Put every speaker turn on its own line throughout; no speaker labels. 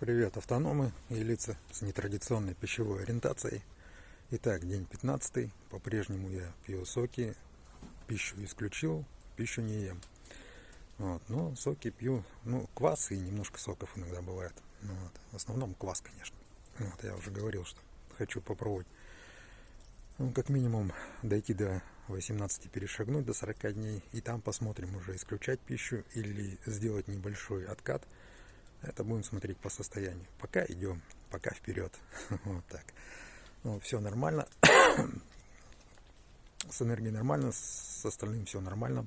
Привет, автономы и лица с нетрадиционной пищевой ориентацией. Итак, день 15. По-прежнему я пью соки. Пищу исключил, пищу не ем. Вот. Но соки пью, ну, квас и немножко соков иногда бывает. Ну вот. В основном квас, конечно. Вот, я уже говорил, что хочу попробовать. Ну, как минимум дойти до 18, перешагнуть до 40 дней. И там посмотрим уже исключать пищу или сделать небольшой откат – это будем смотреть по состоянию. Пока идем, пока вперед. Вот так. Ну, все нормально. С энергией нормально, с остальным все нормально.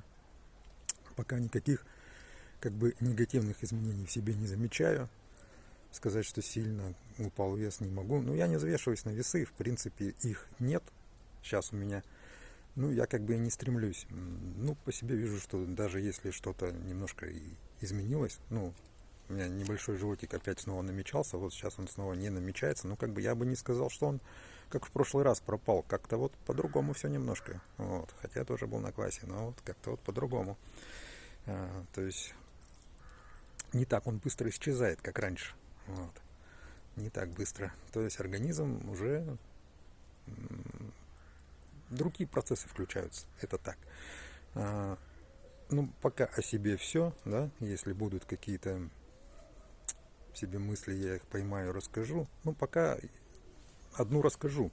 Пока никаких как бы негативных изменений в себе не замечаю. Сказать, что сильно упал вес не могу. Ну, я не взвешиваюсь на весы, в принципе, их нет сейчас у меня. Ну, я как бы и не стремлюсь. Ну, по себе вижу, что даже если что-то немножко изменилось, ну, у меня небольшой животик опять снова намечался, вот сейчас он снова не намечается, но как бы я бы не сказал, что он как в прошлый раз пропал, как-то вот по-другому все немножко, вот, хотя я тоже был на классе, но вот как-то вот по-другому, а, то есть не так он быстро исчезает, как раньше, вот, не так быстро, то есть организм уже другие процессы включаются, это так. А, ну, пока о себе все, да, если будут какие-то себе мысли, я их поймаю, расскажу. Ну, пока одну расскажу.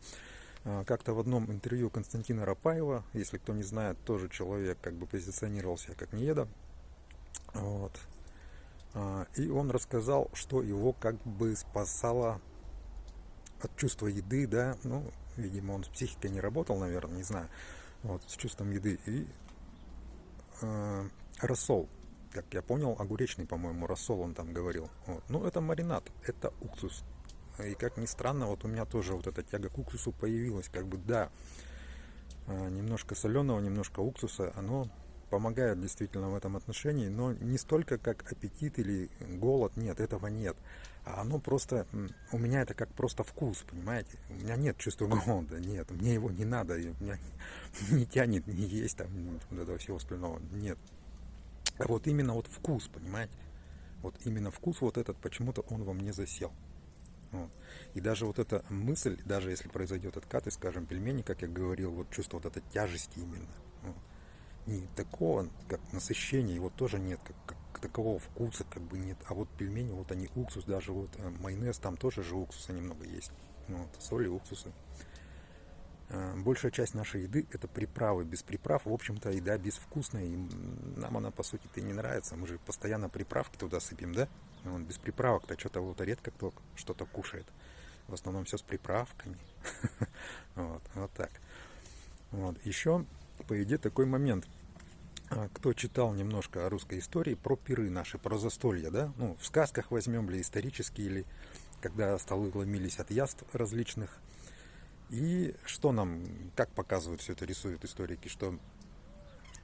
А, как-то в одном интервью Константина Рапаева, если кто не знает, тоже человек как бы позиционировался как нееда. Вот. А, и он рассказал, что его как бы спасало от чувства еды, да, ну, видимо, он с психикой не работал, наверное, не знаю, вот, с чувством еды. И э, рассол, как я понял, огуречный, по-моему, рассол он там говорил. Вот. Ну, это маринад, это уксус. И как ни странно, вот у меня тоже вот эта тяга к уксусу появилась. Как бы, да, а, немножко соленого, немножко уксуса, оно помогает действительно в этом отношении, но не столько как аппетит или голод, нет, этого нет. А оно просто, у меня это как просто вкус, понимаете? У меня нет чувства голода, нет, мне его не надо, меня не тянет не есть там вот этого всего остального, нет. Вот именно вот вкус, понимаете? Вот именно вкус вот этот, почему-то он во мне засел. Вот. И даже вот эта мысль, даже если произойдет откат, и скажем, пельмени, как я говорил, вот чувство вот этой тяжести именно. Вот. Не такого, как насыщения, его тоже нет, как, как такового вкуса как бы нет. А вот пельмени, вот они уксус, даже вот э, майонез, там тоже же уксуса немного есть. Вот, соли, уксусы. Э, большая часть нашей еды это приправы. Без приправ, в общем-то, еда безвкусная. И нам она, по сути-то, и не нравится. Мы же постоянно приправки туда сыпем, да? Вот, без приправок-то что-то вот редко кто что-то кушает. В основном все с приправками. вот, так. Вот. Еще, по идее, такой момент. А, кто читал немножко о русской истории, про пиры наши, про застолья, да? Ну, в сказках возьмем, или исторические, или когда столы ломились от яств различных – и что нам, как показывают все это, рисуют историки, что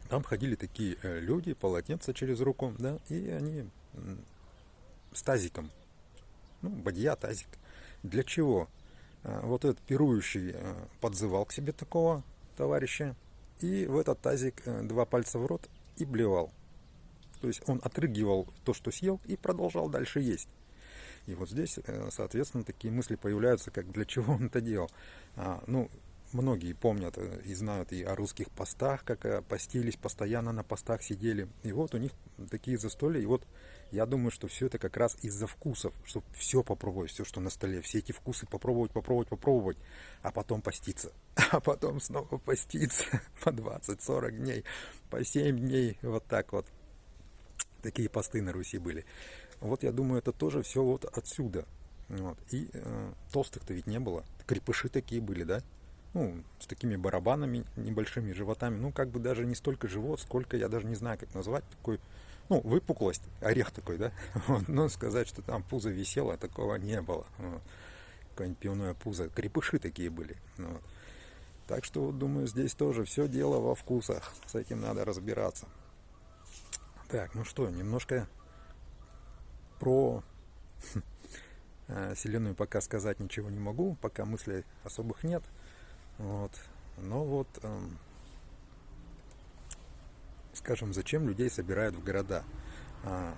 там ходили такие э, люди, полотенца через руку, да, и они с тазиком, ну, бадья, тазик. Для чего? Э, вот этот пирующий э, подзывал к себе такого товарища, и в этот тазик два пальца в рот и блевал. То есть он отрыгивал то, что съел, и продолжал дальше есть. И вот здесь, э, соответственно, такие мысли появляются, как для чего он это делал. А, ну, многие помнят э, и знают и о русских постах, как э, постились, постоянно на постах сидели. И вот у них такие застолья. И вот я думаю, что все это как раз из-за вкусов, чтобы все попробовать, все, что на столе, все эти вкусы попробовать, попробовать, попробовать, а потом поститься. А потом снова поститься по 20-40 дней, по 7 дней, вот так вот. Такие посты на Руси были. Вот я думаю, это тоже все вот отсюда. Вот. И э, толстых-то ведь не было. Крепыши такие были, да? Ну, с такими барабанами, небольшими животами. Ну, как бы даже не столько живот, сколько, я даже не знаю, как назвать, такой, ну, выпуклость, орех такой, да? Вот. Но сказать, что там пузо висело, такого не было. Вот. Какое-нибудь пивное пузо. Крепыши такие были. Вот. Так что, вот, думаю, здесь тоже все дело во вкусах. С этим надо разбираться. Так, ну что, немножко про э, Вселенную пока сказать ничего не могу, пока мыслей особых нет. Вот. Но вот, эм, скажем, зачем людей собирают в города? А,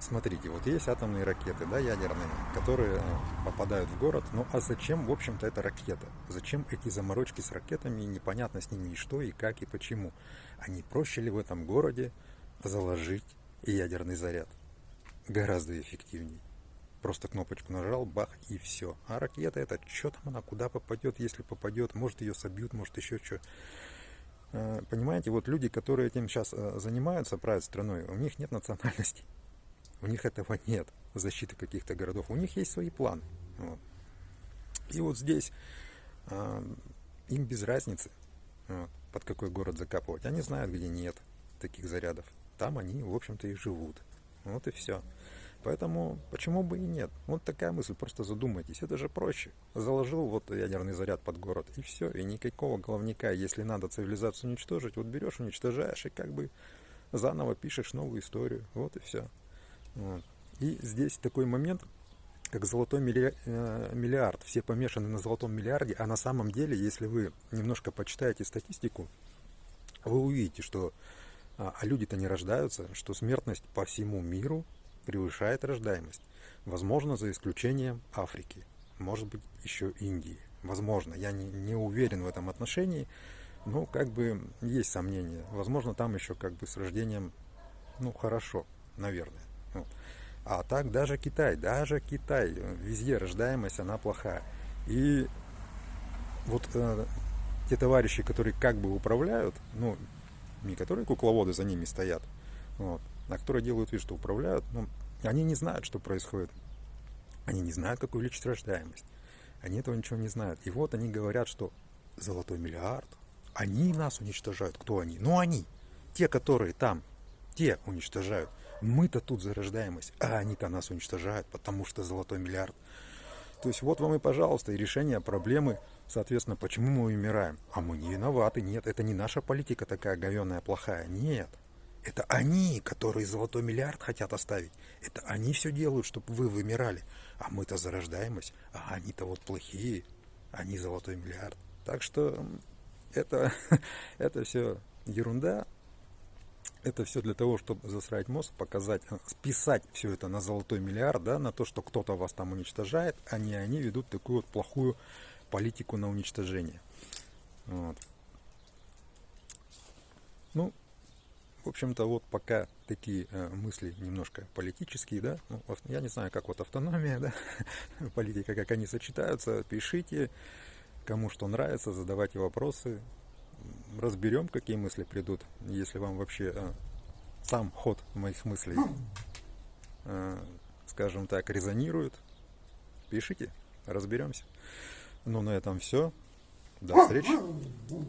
смотрите, вот есть атомные ракеты, да, ядерные, которые попадают в город. Ну а зачем, в общем-то, эта ракета? Зачем эти заморочки с ракетами? Непонятно с ними и что, и как, и почему. Они проще ли в этом городе заложить ядерный заряд? Гораздо эффективнее. Просто кнопочку нажал, бах, и все. А ракета это, что там она, куда попадет, если попадет, может ее собьют, может еще что. Э, понимаете, вот люди, которые этим сейчас э, занимаются, правят страной, у них нет национальности. У них этого нет, защиты каких-то городов. У них есть свои планы. Вот. И вот здесь э, им без разницы, под какой город закапывать. Они знают, где нет таких зарядов. Там они, в общем-то, и живут. Вот и все. Поэтому почему бы и нет? Вот такая мысль, просто задумайтесь. Это же проще. Заложил вот ядерный заряд под город, и все. И никакого головника, если надо цивилизацию уничтожить, вот берешь, уничтожаешь, и как бы заново пишешь новую историю. Вот и все. Вот. И здесь такой момент, как золотой э, миллиард. Все помешаны на золотом миллиарде, а на самом деле, если вы немножко почитаете статистику, вы увидите, что а, а люди-то не рождаются, что смертность по всему миру превышает рождаемость. Возможно, за исключением Африки, может быть, еще Индии. Возможно, я не, не уверен в этом отношении, но как бы есть сомнения. Возможно, там еще как бы с рождением, ну, хорошо, наверное. Вот. А так даже Китай, даже Китай, везде рождаемость, она плохая. И вот э, те товарищи, которые как бы управляют, ну, не которые кукловоды за ними стоят, вот, а которые делают вид, что управляют, ну, они не знают, что происходит. Они не знают, как увеличить рождаемость. Они этого ничего не знают. И вот они говорят, что золотой миллиард, они нас уничтожают. Кто они? Ну, они. Те, которые там, те уничтожают. Мы-то тут за рождаемость, а они-то нас уничтожают, потому что золотой миллиард. То есть вот вам и, пожалуйста, и решение проблемы, соответственно, почему мы умираем. А мы не виноваты, нет, это не наша политика такая говенная, плохая, нет. Это они, которые золотой миллиард хотят оставить. Это они все делают, чтобы вы вымирали. А мы-то за рождаемость, а они-то вот плохие, они золотой миллиард. Так что это, это все ерунда, это все для того, чтобы засрать мозг, показать, э, списать все это на золотой миллиард, да, на то, что кто-то вас там уничтожает, а не они ведут такую вот плохую политику на уничтожение. Вот. Ну, в общем-то, вот пока такие э, мысли немножко политические, да, ну, я не знаю, как вот автономия, да, политика, как они сочетаются, пишите, кому что нравится, задавайте вопросы, разберем, какие мысли придут, если вам вообще э, сам ход моих мыслей, э, скажем так, резонирует, пишите, разберемся. Ну, на этом все. До встречи.